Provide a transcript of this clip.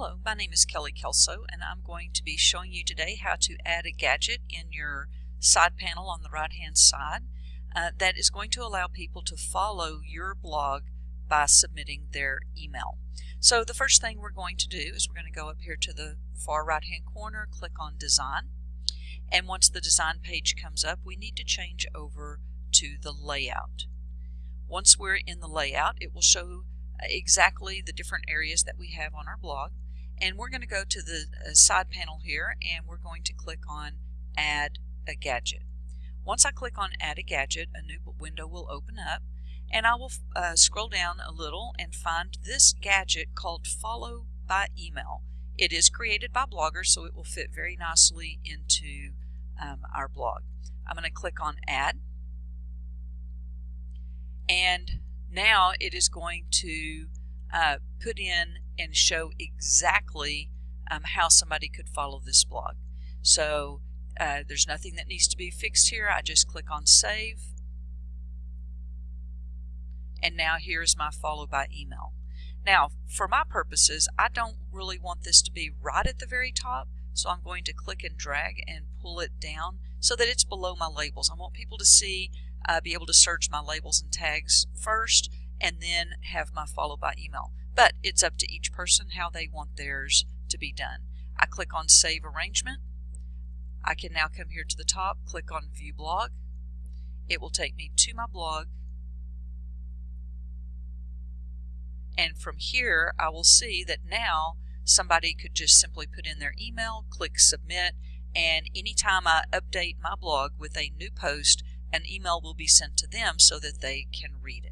Hello, my name is Kelly Kelso and I'm going to be showing you today how to add a gadget in your side panel on the right hand side uh, that is going to allow people to follow your blog by submitting their email. So the first thing we're going to do is we're going to go up here to the far right hand corner, click on design and once the design page comes up we need to change over to the layout. Once we're in the layout it will show exactly the different areas that we have on our blog. And we're going to go to the uh, side panel here and we're going to click on Add a Gadget. Once I click on Add a Gadget, a new window will open up and I will uh, scroll down a little and find this gadget called Follow by Email. It is created by Blogger, so it will fit very nicely into um, our blog. I'm going to click on Add and now it is going to uh, put in and show exactly um, how somebody could follow this blog. So uh, there's nothing that needs to be fixed here. I just click on save. And now here's my follow by email. Now, for my purposes, I don't really want this to be right at the very top, so I'm going to click and drag and pull it down so that it's below my labels. I want people to see uh, be able to search my labels and tags first and then have my follow by email. But it's up to each person how they want theirs to be done. I click on Save Arrangement. I can now come here to the top, click on View Blog. It will take me to my blog. And from here, I will see that now somebody could just simply put in their email, click Submit, and anytime I update my blog with a new post, an email will be sent to them so that they can read it.